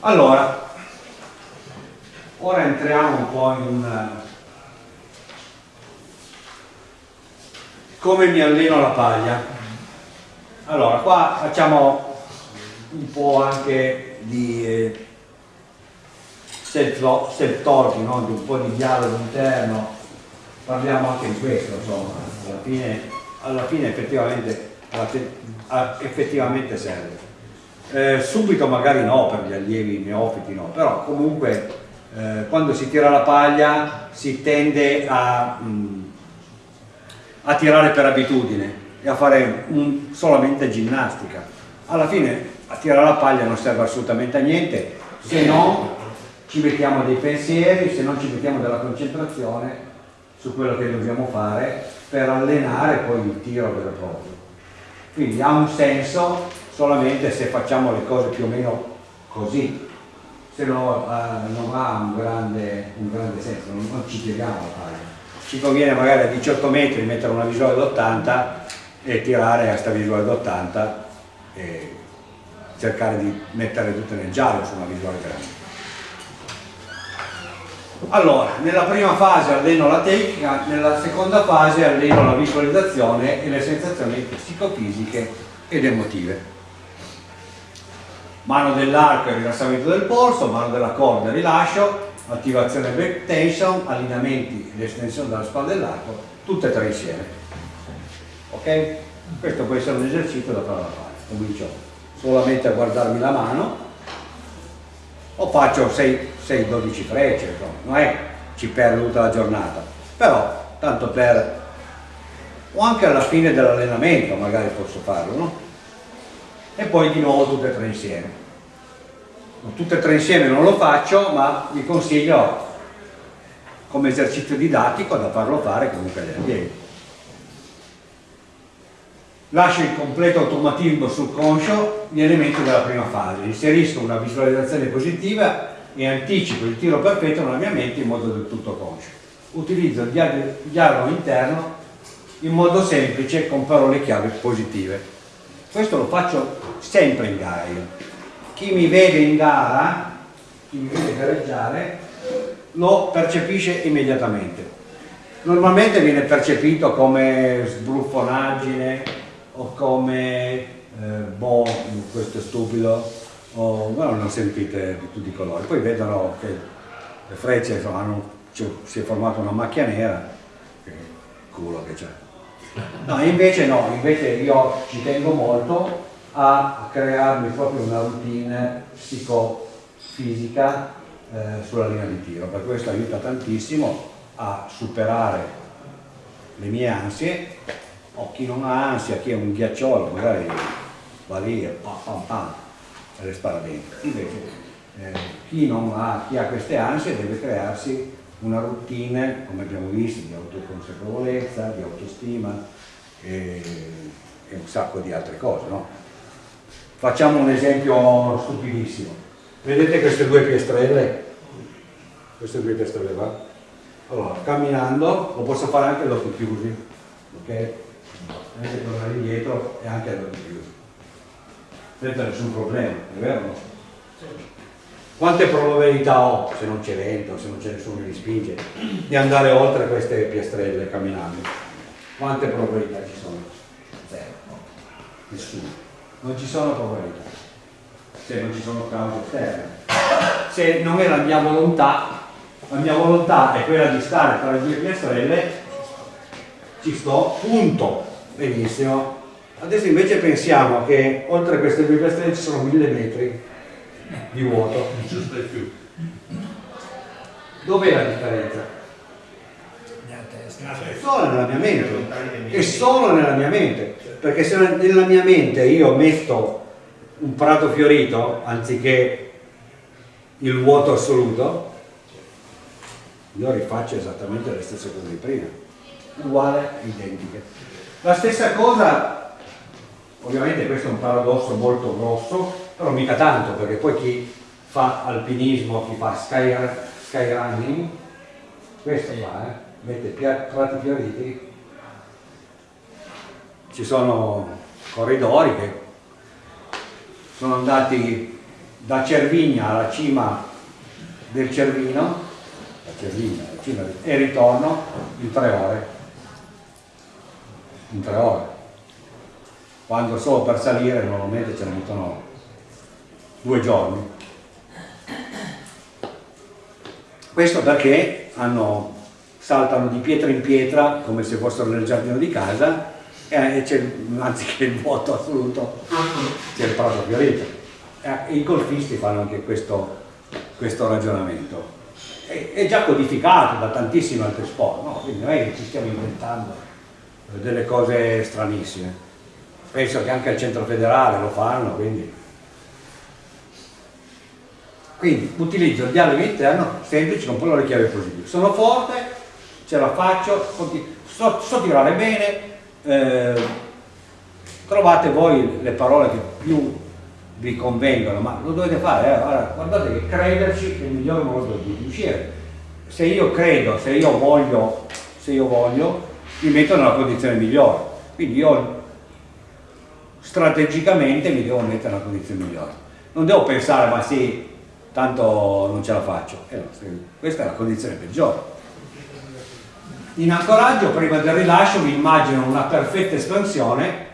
allora ora entriamo un po' in un come mi alleno la paglia. Allora qua facciamo un po' anche di eh, self-talking, no? un po' di dialogo interno. Parliamo anche di questo insomma. Alla fine, alla fine effettivamente, effettivamente serve eh, subito magari no per gli allievi neofiti no però comunque eh, quando si tira la paglia si tende a mh, mm, a tirare per abitudine e a fare un, solamente ginnastica. Alla fine a tirare la paglia non serve assolutamente a niente se non ci mettiamo dei pensieri, se non ci mettiamo della concentrazione su quello che dobbiamo fare per allenare poi il tiro vero e proprio. Quindi ha un senso solamente se facciamo le cose più o meno così, se no eh, non ha un grande, un grande senso, non, non ci tiriamo la paglia ci conviene magari a 18 metri mettere una visuale d'80 e tirare a questa visuale d'80 e cercare di mettere tutte nel giallo su una visuale grande. Allora, nella prima fase alleno la tecnica, nella seconda fase alleno la visualizzazione e le sensazioni psicofisiche ed emotive. Mano dell'arco e rilassamento del polso, mano della corda rilascio, attivazione back tension, allineamenti ed estensione della spalla dell'arco, tutte e tre insieme. Ok? Questo può essere un esercizio da fare. Comincio solamente a guardarmi la mano o faccio 6-12 frecce, non è ci perdo tutta la giornata, però tanto per o anche alla fine dell'allenamento magari posso farlo, no? E poi di nuovo tutte e tre insieme. Tutte e tre insieme non lo faccio ma vi consiglio come esercizio didattico da farlo fare comunque agli allievi lascio il completo automatismo sul conscio gli elementi della prima fase. Inserisco una visualizzazione positiva e anticipo il tiro perfetto nella mia mente in modo del tutto conscio. Utilizzo il dialogo interno in modo semplice con parole chiave positive questo lo faccio sempre in gara io chi mi vede in gara, chi mi vede gareggiare, lo percepisce immediatamente. Normalmente viene percepito come sbruffonaggine o come eh, boh, questo è stupido, o bueno, non sentite di tutti i colori. Poi vedono che le frecce insomma, hanno, si è formata una macchia nera, che culo che c'è. No, invece no, invece io ci tengo molto a crearmi proprio una routine psicofisica eh, sulla linea di tiro, per questo aiuta tantissimo a superare le mie ansie, o chi non ha ansia, chi è un ghiacciolo, magari va lì e pam pam pam e le spara dentro. Invece eh, chi, ha, chi ha queste ansie deve crearsi una routine, come abbiamo visto, di autoconsapevolezza, di autostima e, e un sacco di altre cose. No? Facciamo un esempio stupidissimo. Vedete queste due piastrelle? Queste due piastrelle qua? Allora, camminando, lo posso fare anche ad occhi chiusi, ok? Vedete tornare indietro e anche ad occhi chiusi. Senza nessun problema, è vero? Quante probabilità ho, se non c'è vento, se non c'è nessuno che mi spinge, di andare oltre queste piastrelle camminando? Quante probabilità ci sono? Zero. Nessuno non ci sono probabilità se non ci sono cause esterne se non è la mia volontà la mia volontà è quella di stare tra le due piastrelle ci sto, punto benissimo adesso invece pensiamo che oltre queste due piastrelle ci sono mille metri di vuoto. Dov'è la differenza? solo nella mia mente. È solo nella mia mente. Perché se nella mia mente io metto un prato fiorito anziché il vuoto assoluto io rifaccio esattamente le stesse cose di prima. Uguale, identiche. La stessa cosa ovviamente questo è un paradosso molto grosso però mica tanto perché poi chi fa alpinismo chi fa sky, running questo qua eh, mette prati fioriti ci sono corridori che sono andati da Cervigna alla cima del Cervino, Cervigna cima del, e ritorno in tre ore. In tre ore. Quando solo per salire normalmente ce ne mettono due giorni. Questo perché hanno, saltano di pietra in pietra come se fossero nel giardino di casa e c'è, anziché il vuoto assoluto c'è il prato fiorito. Eh, I golfisti fanno anche questo, questo ragionamento. È, è, già codificato da tantissimi altri sport, no? quindi non è che ci stiamo inventando delle cose stranissime. Penso che anche al centro federale lo fanno, quindi quindi utilizzo il dialogo interno semplice con poi le chiavi positive. Sono forte, ce la faccio, so, so tirare bene, eh, trovate voi le parole che più vi convengono, ma lo dovete fare, eh? allora, guardate che crederci è il migliore modo di uscire. Se io credo, se io voglio, se io voglio, mi metto nella condizione migliore. Quindi io strategicamente mi devo mettere nella condizione migliore. Non devo pensare, ma sì, tanto non ce la faccio. Eh, questa è la condizione peggiore. In ancoraggio, prima del rilascio, mi immagino una perfetta espansione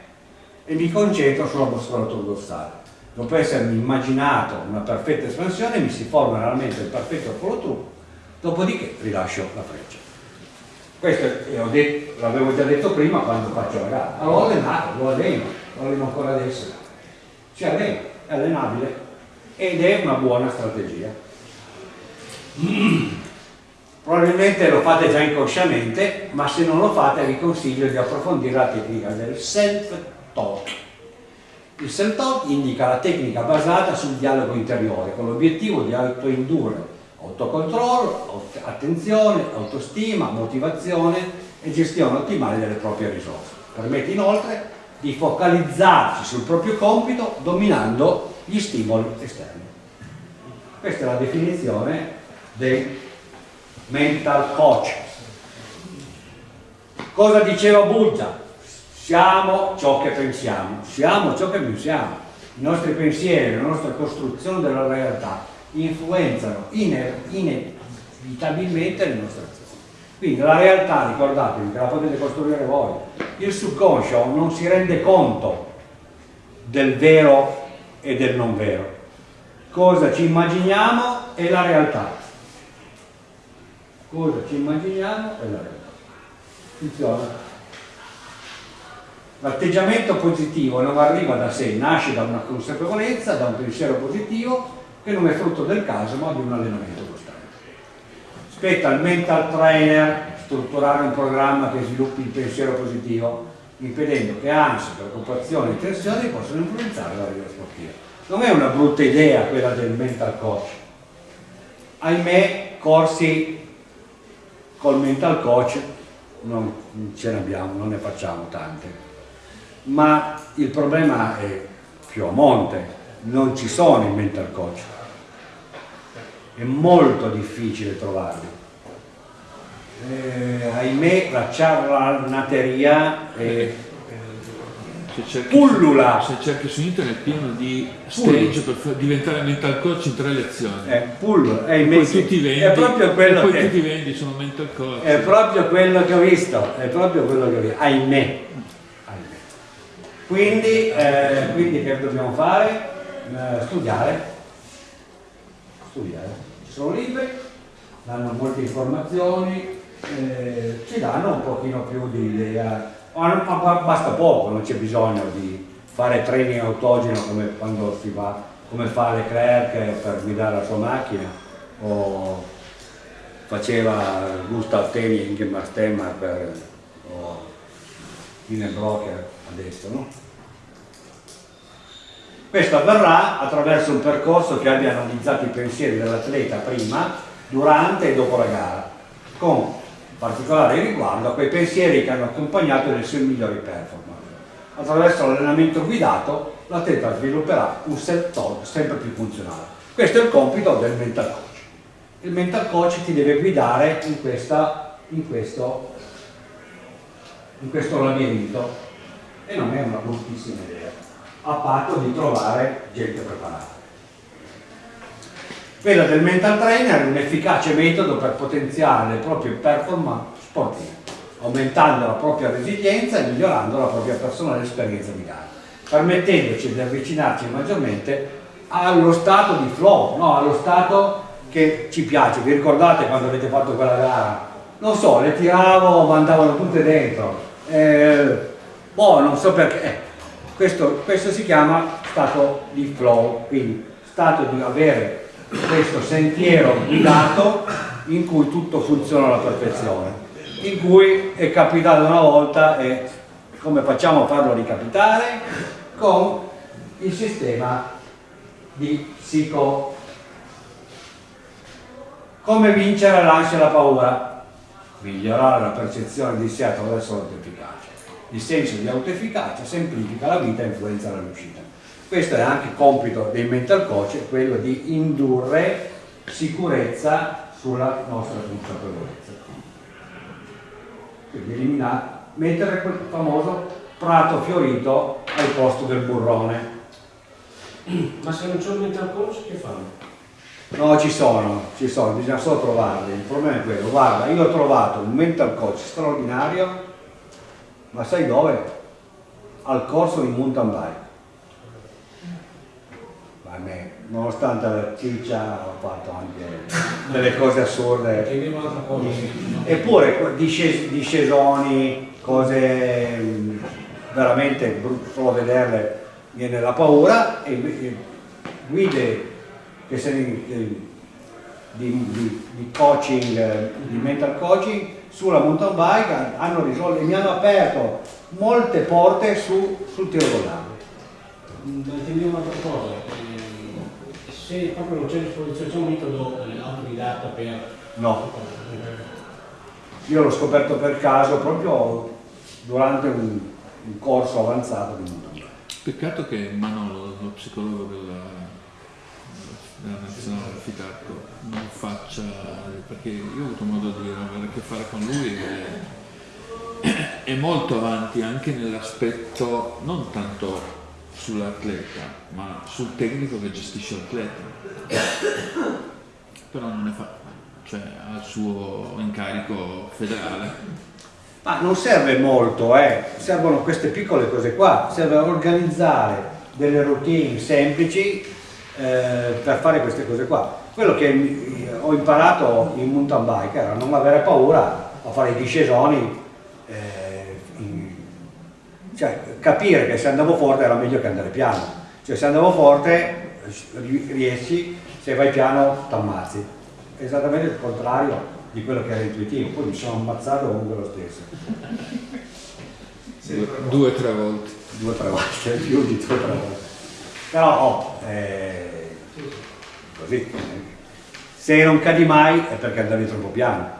e mi concentro sulla muscolatura dorsale. Dopo essermi immaginato una perfetta espansione, mi si forma realmente il perfetto follow dopodiché rilascio la freccia. Questo l'avevo già detto prima quando faccio la gara. Allora allenato, lo alleno, lo alleno ancora adesso. Si allena, è allenabile ed è una buona strategia. Probabilmente lo fate già inconsciamente, ma se non lo fate vi consiglio di approfondire la tecnica del self-talk. Il self-talk indica la tecnica basata sul dialogo interiore, con l'obiettivo di autoindurre autocontrollo, attenzione, autostima, motivazione e gestione ottimale delle proprie risorse. Permette inoltre di focalizzarsi sul proprio compito dominando gli stimoli esterni. Questa è la definizione dei mental coach. Cosa diceva Buddha? Siamo ciò che pensiamo, siamo ciò che pensiamo. I nostri pensieri, la nostra costruzione della realtà influenzano inevitabilmente le nostre. Quindi la realtà, ricordatevi che la potete costruire voi, il subconscio non si rende conto del vero e del non vero. Cosa ci immaginiamo è la realtà. Cosa ci immaginiamo è la realtà. Funziona. L'atteggiamento positivo non arriva da sé, nasce da una consapevolezza, da un pensiero positivo che non è frutto del caso ma di un allenamento. Spetta al mental trainer strutturare un programma che sviluppi il pensiero positivo impedendo che ansia, preoccupazioni e tensioni possano influenzare la vita sportiva. Non è una brutta idea quella del mental coach. Ahimè, corsi col mental coach non ce ne abbiamo, non ne facciamo tante. Ma il problema è più a monte, non ci sono i mental coach. È molto difficile trovarli. Eh, ahimè la ciarlanateria è se cerchi, pullula. se cerchi su internet è pieno di stage per diventare mental coach in tre lezioni. È pullula. È, poi tu ti vendi, è proprio quello poi che tu ti vendi sono mental coach. È proprio quello che ho visto è proprio quello che ho visto. Ahimè, ahimè. Quindi, eh, quindi che dobbiamo fare? Eh, studiare studiare ci sono libri danno molte informazioni eh, ci danno un pochino più di idea, basta poco, non c'è bisogno di fare training autogeno come quando si va, come fa Leclerc per guidare la sua macchina o faceva Gustav Teni in Ingemar per o Broker adesso, no? Questo avverrà attraverso un percorso che abbia analizzato i pensieri dell'atleta prima, durante e dopo la gara, con particolare riguardo a quei pensieri che hanno accompagnato le sue migliori performance. Attraverso l'allenamento guidato l'atleta svilupperà un self-talk sempre più funzionale. Questo è il compito del mental coach. Il mental coach ti deve guidare in, questa, in, questo, in questo labirinto e non è una bruttissima idea, a patto di trovare gente preparata. Quella del mental trainer è un efficace metodo per potenziare le proprie performance sportive, aumentando la propria resilienza e migliorando la propria personale esperienza di gara, permettendoci di avvicinarci maggiormente allo stato di flow, no? allo stato che ci piace. Vi ricordate quando avete fatto quella gara? Non so, le tiravo, ma andavano tutte dentro. Eh, boh, non so perché. Questo, questo si chiama stato di flow, quindi stato di avere questo sentiero guidato in cui tutto funziona alla perfezione, in cui è capitato una volta e come facciamo a farlo ricapitare? Con il sistema di psico. Come vincere l'ansia e la paura? Migliorare la percezione di sé attraverso l'autoefficacia. Il senso di autoefficacia semplifica la vita e influenza la riuscita. Questo è anche compito dei mental coach, quello di indurre sicurezza sulla nostra consapevolezza. Quindi eliminare, mettere quel famoso prato fiorito al posto del burrone. Ma se non c'è un mental coach che fanno? No, ci sono, ci sono, bisogna solo trovarli. Il problema è quello. Guarda, io ho trovato un mental coach straordinario, ma sai dove? Al corso di mountain bike a me, nonostante la ciccia ho fatto anche delle cose assurde. Eppure disces discesoni, cose mm, veramente solo a vederle viene la paura e, guide che se di, di, di, coaching, di mental coaching sulla mountain bike hanno risolto e mi hanno aperto molte porte su, sul tiro con l'arma. Intendevo un'altra cosa, se proprio non c'è a disposizione, c'è un metodo autodidatta per... No. Io l'ho scoperto per caso proprio durante un, un corso avanzato di mountain Peccato che Manolo, lo psicologo della, della nazionale Ficarco, non faccia, perché io ho avuto modo di avere a che fare con lui e è molto avanti anche nell'aspetto non tanto sull'atleta, ma sul tecnico che gestisce l'atleta. Però non ne fa, cioè ha il suo incarico federale. Ma non serve molto, eh. servono queste piccole cose qua, serve organizzare delle routine semplici eh, per fare queste cose qua. Quello che ho imparato in mountain bike era non avere paura a fare i discesoni eh, cioè capire che se andavo forte era meglio che andare piano, cioè se andavo forte riesci, se vai piano ti ammazzi, esattamente il contrario di quello che era intuitivo, poi mi sono ammazzato comunque lo stesso. Due o tre volte. Due o tre volte, più di due o tre volte. Però oh, eh, così, se non cadi mai è perché andavi troppo piano.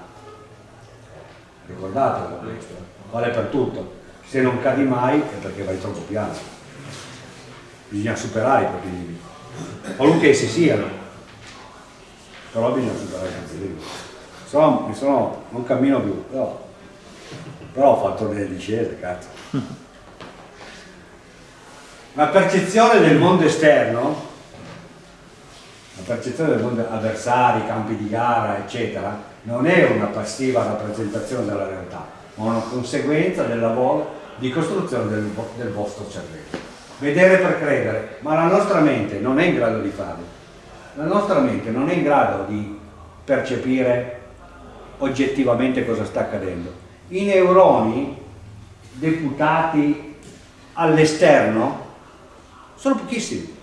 Ricordatelo questo, vale per tutto se non cadi mai è perché vai troppo piano. Bisogna superare i propri limiti, qualunque essi siano, però bisogna superare i propri limiti. Se no, mi sono, non cammino più, però, però ho fatto delle discese, cazzo. La percezione del mondo esterno, la percezione del mondo avversari, campi di gara, eccetera, non è una passiva rappresentazione della realtà, ma una conseguenza del lavoro di costruzione del, del vostro cervello. Vedere per credere, ma la nostra mente non è in grado di farlo. La nostra mente non è in grado di percepire oggettivamente cosa sta accadendo. I neuroni deputati all'esterno sono pochissimi.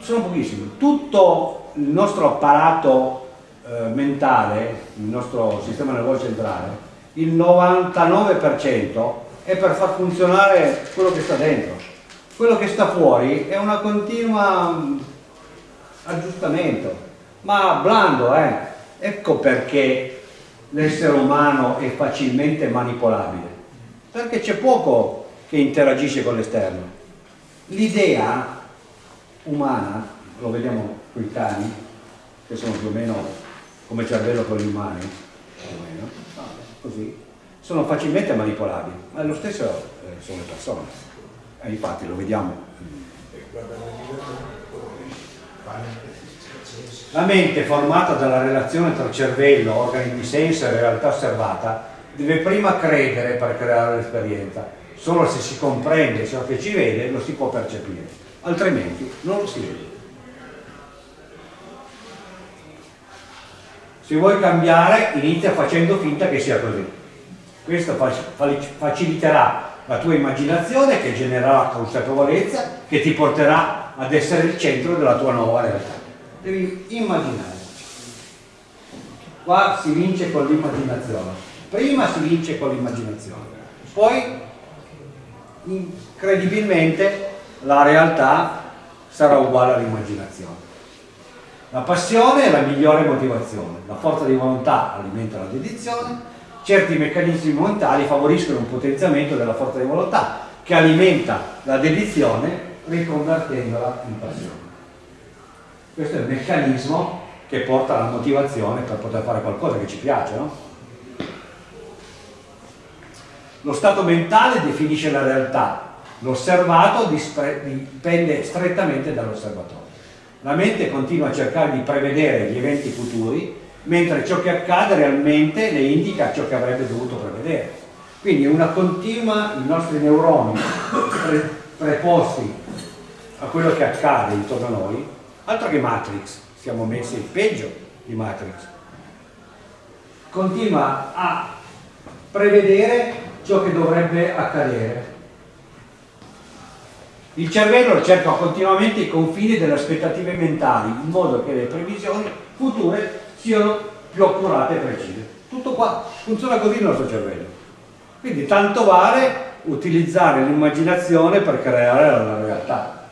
sono pochissimi. Tutto il nostro apparato eh, mentale, il nostro sistema nervoso centrale, il 99% è per far funzionare quello che sta dentro. Quello che sta fuori è una continua mm, aggiustamento, ma blando, eh. Ecco perché l'essere umano è facilmente manipolabile, perché c'è poco che interagisce con l'esterno. L'idea umana, lo vediamo con i cani, che sono più o meno come cervello con gli umani, più o meno, così, sono facilmente manipolabili, ma lo stesso eh, sono le persone. E infatti lo vediamo. La mente formata dalla relazione tra cervello, organi di senso e realtà osservata deve prima credere per creare l'esperienza. Solo se si comprende ciò che ci vede lo si può percepire, altrimenti non lo si vede. Se vuoi cambiare, inizia facendo finta che sia così. Questo faciliterà la tua immaginazione che genererà consapevolezza che ti porterà ad essere il centro della tua nuova realtà. Devi immaginare. Qua si vince con l'immaginazione. Prima si vince con l'immaginazione, poi incredibilmente la realtà sarà uguale all'immaginazione. La passione è la migliore motivazione, la forza di volontà alimenta la dedizione, certi meccanismi mentali favoriscono un potenziamento della forza di volontà che alimenta la dedizione riconvertendola in passione. Questo è il meccanismo che porta alla motivazione per poter fare qualcosa che ci piace, no? Lo stato mentale definisce la realtà, l'osservato dipende strettamente dall'osservatore. La mente continua a cercare di prevedere gli eventi futuri, mentre ciò che accade realmente le indica ciò che avrebbe dovuto prevedere. Quindi una continua, i nostri neuroni pre, preposti a quello che accade intorno a noi, altro che Matrix, siamo messi peggio di Matrix, continua a prevedere ciò che dovrebbe accadere il cervello cerca continuamente i confini delle aspettative mentali in modo che le previsioni future siano più accurate e precise. Tutto qua, funziona così il nostro cervello. Quindi tanto vale utilizzare l'immaginazione per creare la realtà.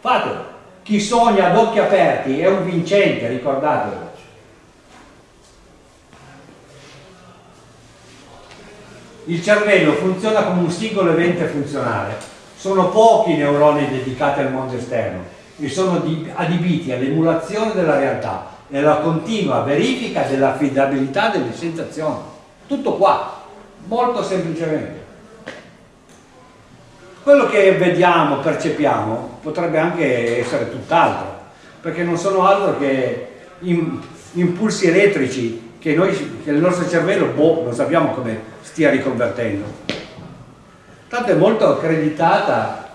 Fatelo. Chi sogna ad occhi aperti è un vincente, ricordatelo. Il cervello funziona come un singolo evento funzionale sono pochi i neuroni dedicati al mondo esterno e sono adibiti all'emulazione della realtà e alla continua verifica dell'affidabilità delle sensazioni. Tutto qua, molto semplicemente. Quello che vediamo, percepiamo, potrebbe anche essere tutt'altro, perché non sono altro che impulsi elettrici che, noi, che il nostro cervello, boh, non sappiamo come stia riconvertendo. Tanto è molto accreditata,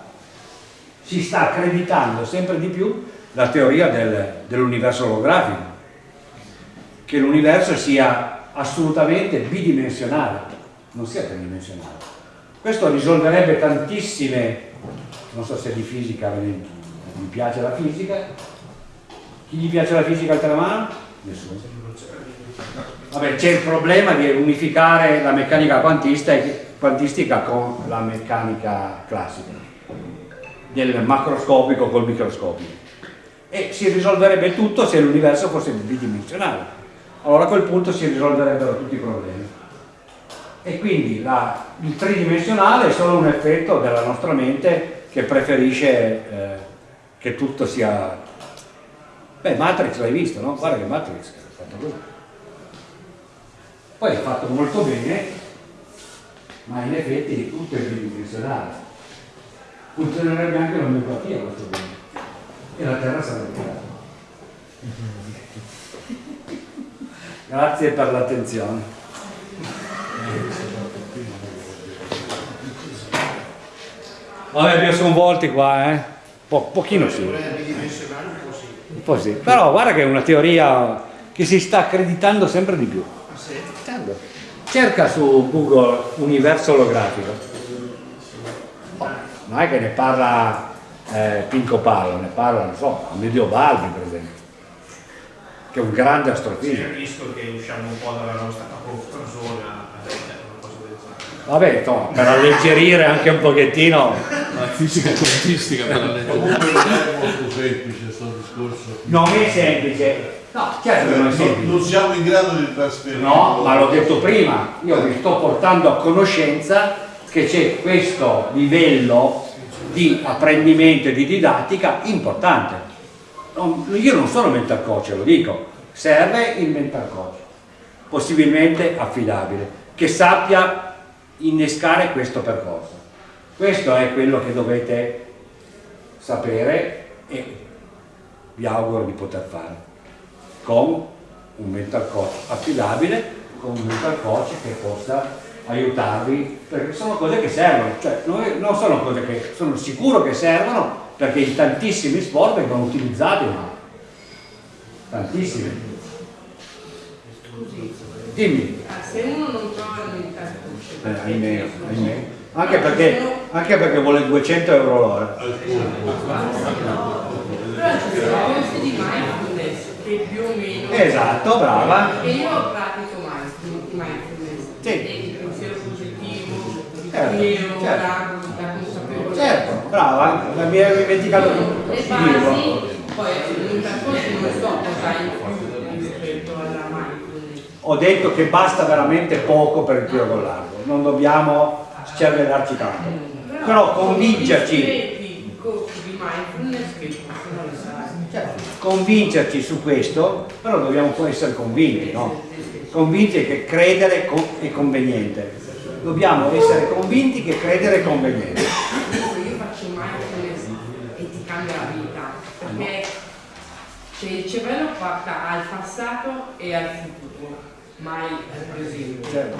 si sta accreditando sempre di più la teoria del, dell'universo olografico, che l'universo sia assolutamente bidimensionale, non sia tridimensionale. Questo risolverebbe tantissime, non so se di fisica mi piace la fisica, chi gli piace la fisica altra mano? Nessuno. Vabbè, c'è il problema di unificare la meccanica quantistica con la meccanica classica, del macroscopico col microscopico. E si risolverebbe tutto se l'universo fosse bidimensionale. Allora a quel punto si risolverebbero tutti i problemi. E quindi la, il tridimensionale è solo un effetto della nostra mente che preferisce eh, che tutto sia... Beh, Matrix l'hai visto, no? Guarda che Matrix è fatto così. Poi è fatto molto bene ma in effetti tutto è bidimensionale. Funzionerebbe anche l'omeopatia questo punto e la Terra sarebbe piatta. Grazie per l'attenzione. Vabbè, mi sono volti qua, eh? Po pochino sì. Un po' sì. Però guarda che è una teoria che si sta accreditando sempre di più. Cerca su Google universo olografico. Non è che ne parla eh, Pinco Pallo ne parla, non so, Amedeo Balbi per esempio che è un grande astrofisico. C'è il rischio che usciamo un po' dalla nostra zone Vabbè, no, per alleggerire anche un pochettino. La fisica quantistica per alleggerire. comunque non è molto semplice questo discorso. Non è semplice No, certo che non è semplice. Non siamo in grado di trasferire. No, ma l'ho detto prima, io vi sto portando a conoscenza che c'è questo livello di apprendimento e di didattica importante. io non sono mental coach, lo dico, serve il mental coach, possibilmente affidabile, che sappia innescare questo percorso. Questo è quello che dovete sapere e vi auguro di poter fare, con un mental coach affidabile, con un mental coach che possa aiutarvi, perché sono cose che servono, cioè non sono cose che sono sicuro che servono perché in tantissimi sport vengono utilizzati, ma tantissimi. Scusi, Dimmi. ah, se uno non trova il mental coach, Eh, ahimè, ahimè. Anche perché, anche perché vuole 200 euro l'ora. però ci sono corsi di mindfulness che più o meno Esatto, brava. e io pratico mindful- mindfulness Sì. il pensiero positivo il Certo, certo. la, la consapevolezza Certo, brava, mi ero dimenticato le di basi poi il mental coach non so cosa in più rispetto alla mindfulness Ho detto che basta veramente poco per il tiro con l'arco, non dobbiamo cervellarci tanto. Però convincerci, i corsi di mindfulness che convincerci su questo, però dobbiamo poi essere convinti, no? Convinti che credere è conveniente. Dobbiamo essere convinti che credere è conveniente. Io faccio mindfulness e ti cambia la vita, perché cioè, il cervello porta al passato e al futuro, mai al presente. Certo.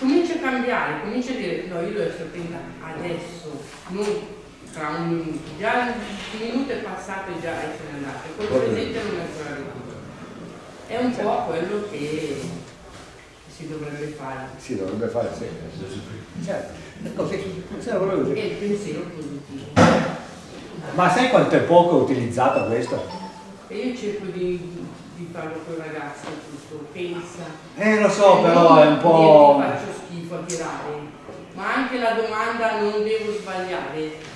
Comincia a cambiare, comincia a dire no, io devo essere attenta adesso, non tra un minuto. Già un minuto passato e già se n'è andato, col presente non è ancora arrivato. È un po' quello che si dovrebbe fare. Si dovrebbe fare sempre. Certo, è così. Sì, volevo dire. E il pensiero positivo. Ma sai quanto è poco utilizzato questo? E io cerco di, di farlo con i ragazzi tutto, pensa. Eh lo so, E però è un po'... dire, faccio schifo a tirare, ma anche la domanda non devo sbagliare.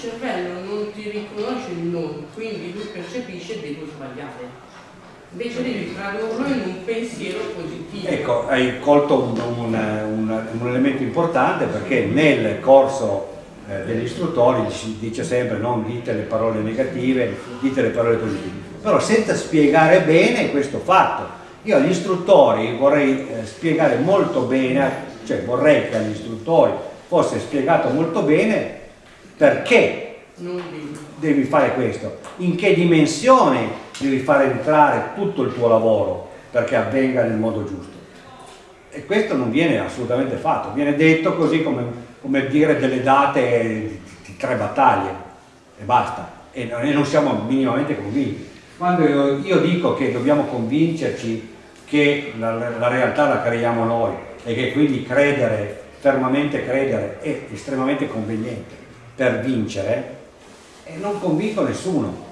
Cervello non ti riconosce il non, quindi lui percepisce devo sbagliare. Invece devi tradurlo in un pensiero positivo. Ecco, hai colto un, un- un- un elemento importante perché nel corso eh, degli istruttori si dice sempre non dite le parole negative, dite le parole positive, però senza spiegare bene questo fatto. Io agli istruttori vorrei eh, spiegare molto bene, cioè vorrei che agli istruttori fosse spiegato molto bene perché devi. fare questo, in che dimensione devi fare entrare tutto il tuo lavoro perché avvenga nel modo giusto. E questo non viene assolutamente fatto, viene detto così come, come dire delle date di, di tre battaglie e basta, e non, e non siamo minimamente convinti. Quando io, io dico che dobbiamo convincerci che la, la realtà la creiamo noi e che quindi credere, fermamente credere, è estremamente conveniente per vincere, e non convinco nessuno,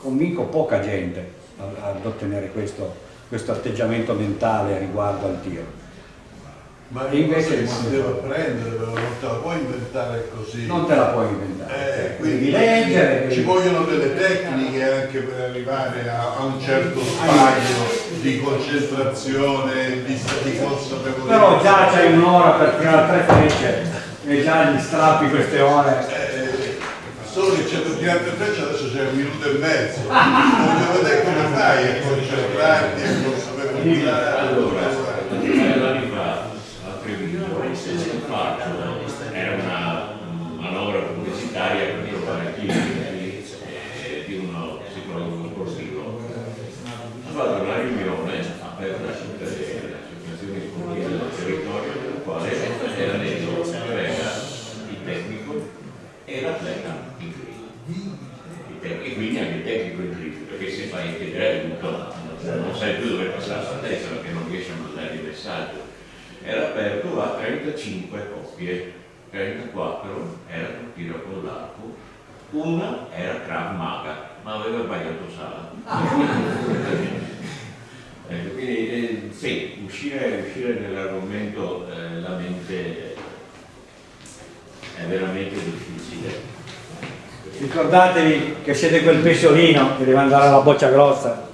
convinco poca gente ad ottenere questo, questo atteggiamento mentale riguardo al tiro. Ma E invece il si deve apprendere, però non te la puoi inventare così. Non te la puoi inventare, Eh, devi quindi leggere, ci vogliono delle tecniche anche per arrivare a, a un certo stadio di concentrazione, di, di consapevolezza. però già c'hai un'ora per tirare tre frecce e già gli strappi queste ore. Eh, solo che c'è per tirare tre frecce adesso c'è un minuto e mezzo. Voglio vedere come fai a concentrarti, a consapevolezza. Due anni fa a Treviso faccio, era una manovra pubblicitaria per trovare eh, di uno psicologo sportivo. Ho fatto una riunione aperta non sai più dove passare la testa perché non riesci a mandare il messaggio. Era aperto a 35 coppie, 34 era il tiro con l'arco, una era Krav Maga, ma aveva sbagliato sala. Ecco, quindi eh, sì, uscire, uscire nell'argomento eh, la mente è veramente difficile. Ricordatevi che siete quel pesciolino che deve andare alla boccia grossa.